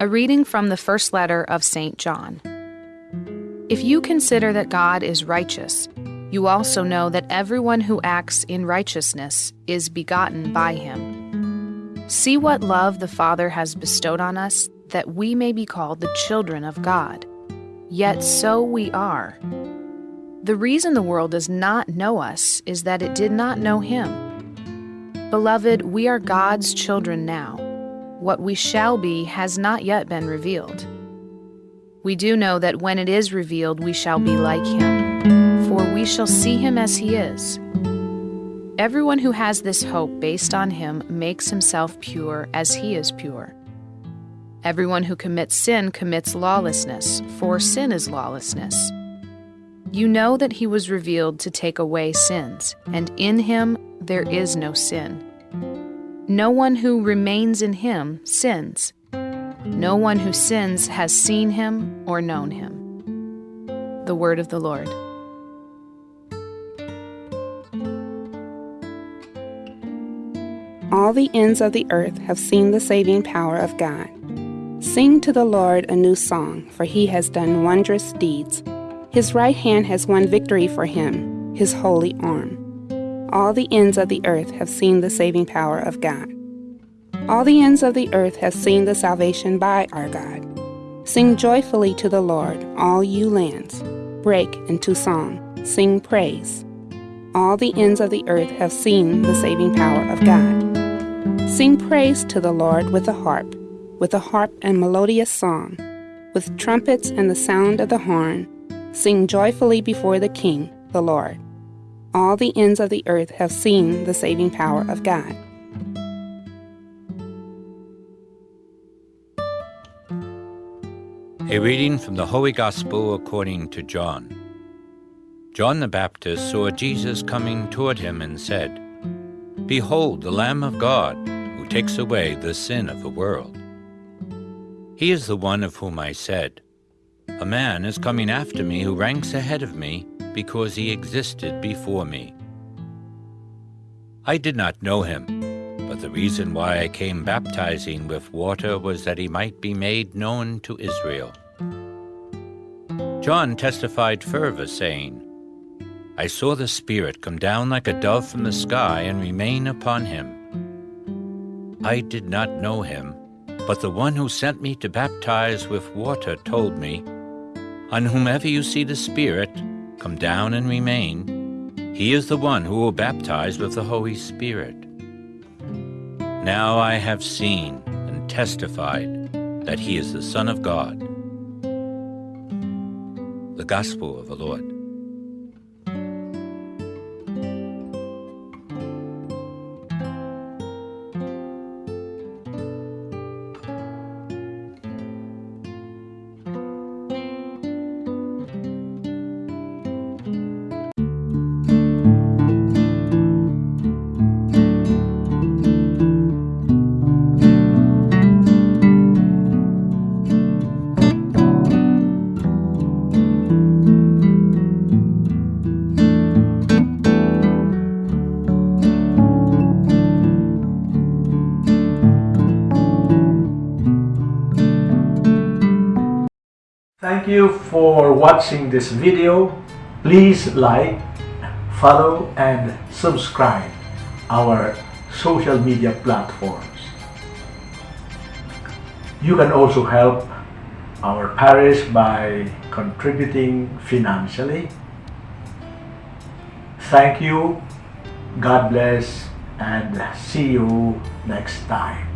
A reading from the first letter of St. John. If you consider that God is righteous, you also know that everyone who acts in righteousness is begotten by him. See what love the Father has bestowed on us, that we may be called the children of God. Yet so we are. The reason the world does not know us is that it did not know him. Beloved, we are God's children now. What we shall be has not yet been revealed. We do know that when it is revealed, we shall be like him, for we shall see him as he is. Everyone who has this hope based on him makes himself pure as he is pure. Everyone who commits sin commits lawlessness, for sin is lawlessness. You know that he was revealed to take away sins, and in him there is no sin. No one who remains in him sins. No one who sins has seen him or known him. The word of the Lord. All the ends of the earth have seen the saving power of God. Sing to the Lord a new song, for he has done wondrous deeds. His right hand has won victory for him, his holy arm. All the ends of the earth have seen the saving power of God. All the ends of the earth have seen the salvation by our God. Sing joyfully to the Lord, all you lands. Break into song, sing praise. All the ends of the earth have seen the saving power of God. Sing praise to the Lord with a harp, with a harp and melodious song, with trumpets and the sound of the horn Sing joyfully before the King, the Lord. All the ends of the earth have seen the saving power of God. A reading from the Holy Gospel according to John. John the Baptist saw Jesus coming toward him and said, Behold, the Lamb of God, who takes away the sin of the world. He is the one of whom I said, a man is coming after me who ranks ahead of me because he existed before me. I did not know him, but the reason why I came baptizing with water was that he might be made known to Israel. John testified further, saying, I saw the Spirit come down like a dove from the sky and remain upon him. I did not know him, but the one who sent me to baptize with water told me, on whomever you see the Spirit come down and remain, he is the one who will baptize with the Holy Spirit. Now I have seen and testified that he is the Son of God. The Gospel of the Lord. Thank you for watching this video. Please like, follow and subscribe our social media platforms. You can also help our parish by contributing financially. Thank you, God bless, and see you next time.